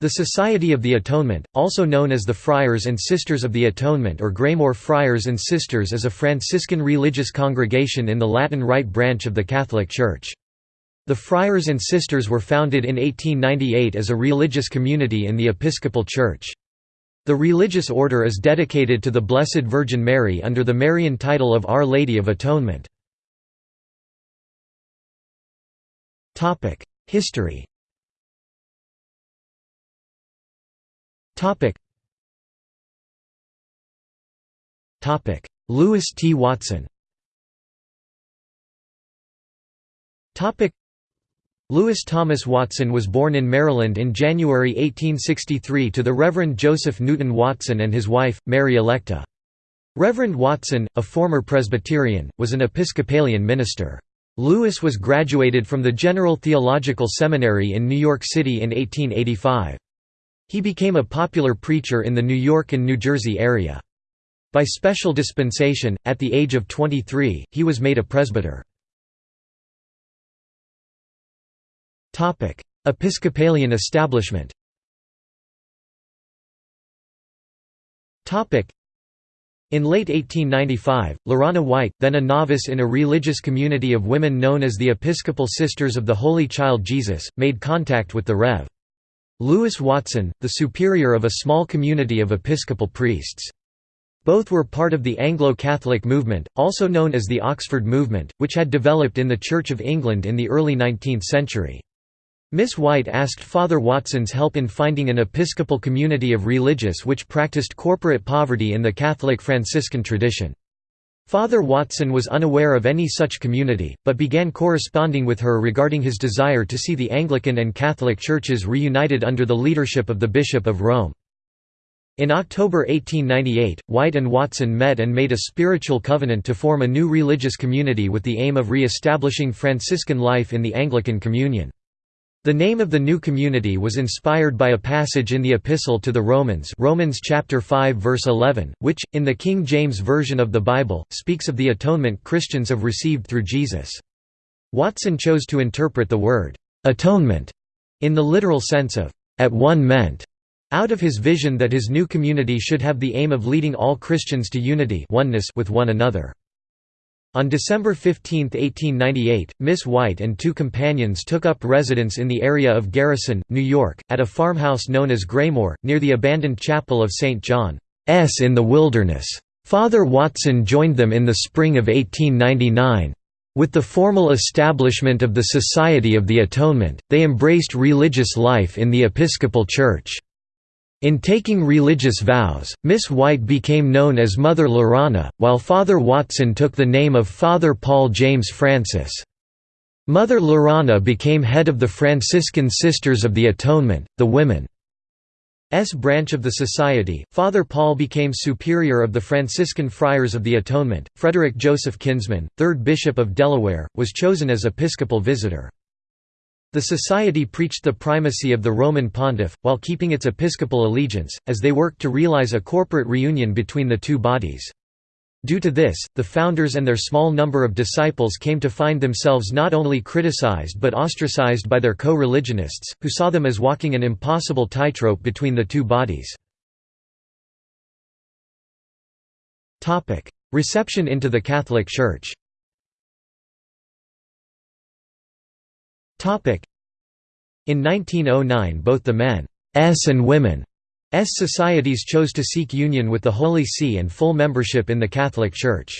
The Society of the Atonement, also known as the Friars and Sisters of the Atonement or Graymoor Friars and Sisters is a Franciscan religious congregation in the Latin Rite branch of the Catholic Church. The Friars and Sisters were founded in 1898 as a religious community in the Episcopal Church. The religious order is dedicated to the Blessed Virgin Mary under the Marian title of Our Lady of Atonement. History Topic. Topic. Louis T. Wattson. Topic. Louis Thomas Wattson was born in Maryland in January 1863 to the Reverend Joseph Newton Wattson and his wife, Mary Electa. Reverend Wattson, a former Presbyterian, was an Episcopalian minister. Louis was graduated from the General Theological Seminary in New York City in 1885. He became a popular preacher in the New York and New Jersey area. By special dispensation, at the age of 23, he was made a presbyter. Episcopalian establishment in late 1895, Lurana White, then a novice in a religious community of women known as the Episcopal Sisters of the Holy Child Jesus, made contact with the Rev. Louis Wattson, the superior of a small community of Episcopal priests. Both were part of the Anglo-Catholic movement, also known as the Oxford Movement, which had developed in the Church of England in the early 19th century. Miss White asked Father Wattson's help in finding an Episcopal community of religious which practiced corporate poverty in the Catholic Franciscan tradition. Father Wattson was unaware of any such community, but began corresponding with her regarding his desire to see the Anglican and Catholic churches reunited under the leadership of the Bishop of Rome. In October 1898, White and Wattson met and made a spiritual covenant to form a new religious community with the aim of re-establishing Franciscan life in the Anglican Communion. The name of the new community was inspired by a passage in the Epistle to the Romans Romans chapter 5 verse 11, which, in the King James Version of the Bible, speaks of the atonement Christians have received through Jesus. Wattson chose to interpret the word, "'atonement' in the literal sense of, "'at one meant' out of his vision that his new community should have the aim of leading all Christians to unity oneness with one another. On December 15, 1898, Miss White and two companions took up residence in the area of Garrison, New York, at a farmhouse known as Graymoor, near the abandoned chapel of St. John's in the Wilderness. Father Wattson joined them in the spring of 1899. With the formal establishment of the Society of the Atonement, they embraced religious life in the Episcopal Church. In taking religious vows, Miss White became known as Mother Lurana, while Father Wattson took the name of Father Paul James Francis. Mother Lurana became head of the Franciscan Sisters of the Atonement, the Women's branch of the Society. Father Paul became superior of the Franciscan Friars of the Atonement. Frederick Joseph Kinsman, 3rd Bishop of Delaware, was chosen as episcopal visitor. The society preached the primacy of the Roman pontiff, while keeping its episcopal allegiance, as they worked to realize a corporate reunion between the two bodies. Due to this, the founders and their small number of disciples came to find themselves not only criticized but ostracized by their co-religionists, who saw them as walking an impossible tightrope between the two bodies. Reception into the Catholic Church In 1909 both the men's and women's societies chose to seek union with the Holy See and full membership in the Catholic Church.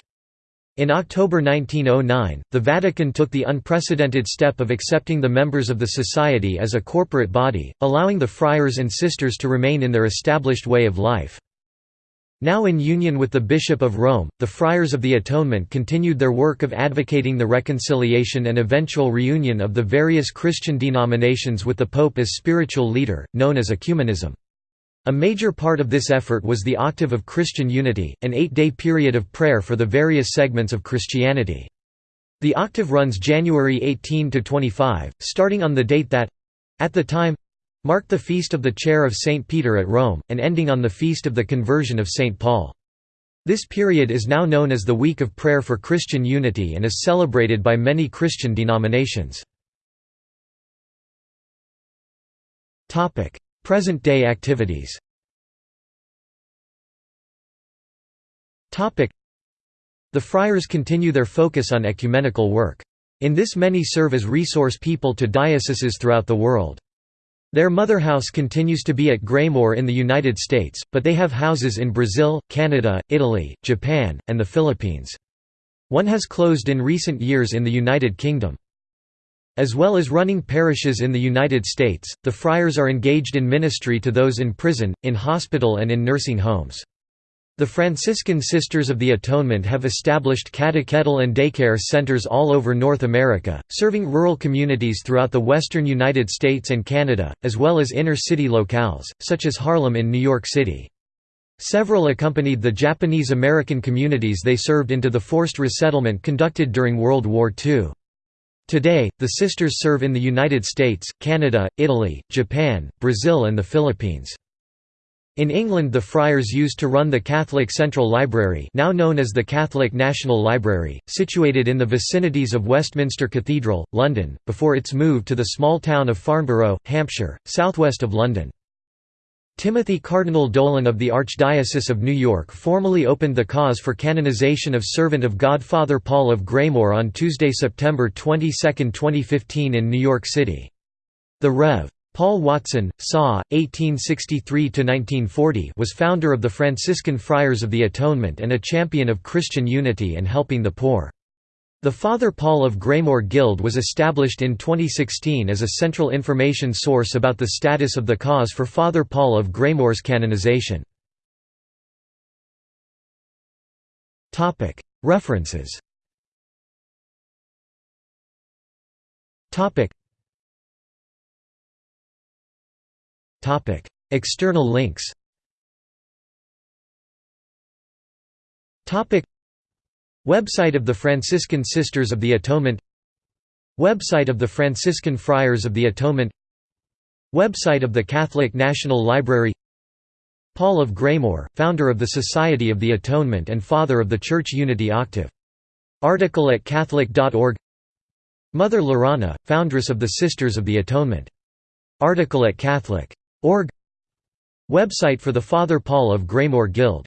In October 1909, the Vatican took the unprecedented step of accepting the members of the Society as a corporate body, allowing the friars and sisters to remain in their established way of life. Now in union with the Bishop of Rome, the Friars of the Atonement continued their work of advocating the reconciliation and eventual reunion of the various Christian denominations with the Pope as spiritual leader, known as ecumenism. A major part of this effort was the Octave of Christian Unity, an eight-day period of prayer for the various segments of Christianity. The octave runs January 18 to 25, starting on the date that—at the time, marked the feast of the chair of St. Peter at Rome, and ending on the feast of the conversion of St. Paul. This period is now known as the Week of Prayer for Christian Unity and is celebrated by many Christian denominations. Present-day activities The friars continue their focus on ecumenical work. In this many serve as resource people to dioceses throughout the world. Their mother house continues to be at Graymoor in the United States, but they have houses in Brazil, Canada, Italy, Japan, and the Philippines. One has closed in recent years in the United Kingdom. As well as running parishes in the United States, the friars are engaged in ministry to those in prison, in hospital and in nursing homes. The Franciscan Sisters of the Atonement have established catechetical and daycare centers all over North America, serving rural communities throughout the western United States and Canada, as well as inner-city locales, such as Harlem in New York City. Several accompanied the Japanese-American communities they served into the forced resettlement conducted during World War II. Today, the sisters serve in the United States, Canada, Italy, Japan, Brazil and the Philippines. In England the friars used to run the Catholic Central Library now known as the Catholic National Library, situated in the vicinities of Westminster Cathedral, London, before its move to the small town of Farnborough, Hampshire, southwest of London. Timothy Cardinal Dolan of the Archdiocese of New York formally opened the cause for canonization of Servant of God Father Paul of Graymoor on Tuesday, September 22, 2015 in New York City. The Rev. Paul Wattson, Saw, 1863–1940 was founder of the Franciscan Friars of the Atonement and a champion of Christian unity and helping the poor. The Father Paul of Graymoor Guild was established in 2016 as a central information source about the status of the cause for Father Paul of Graymoor's canonization. References External links Website of the Franciscan Sisters of the Atonement Website of the Franciscan Friars of the Atonement Website of the Catholic National Library Paul of Graymoor, founder of the Society of the Atonement and father of the Church Unity Octave. Article at Catholic.org Mother Lurana, foundress of the Sisters of the Atonement. Article at Catholic.org Website for the Father Paul of Graymoor Guild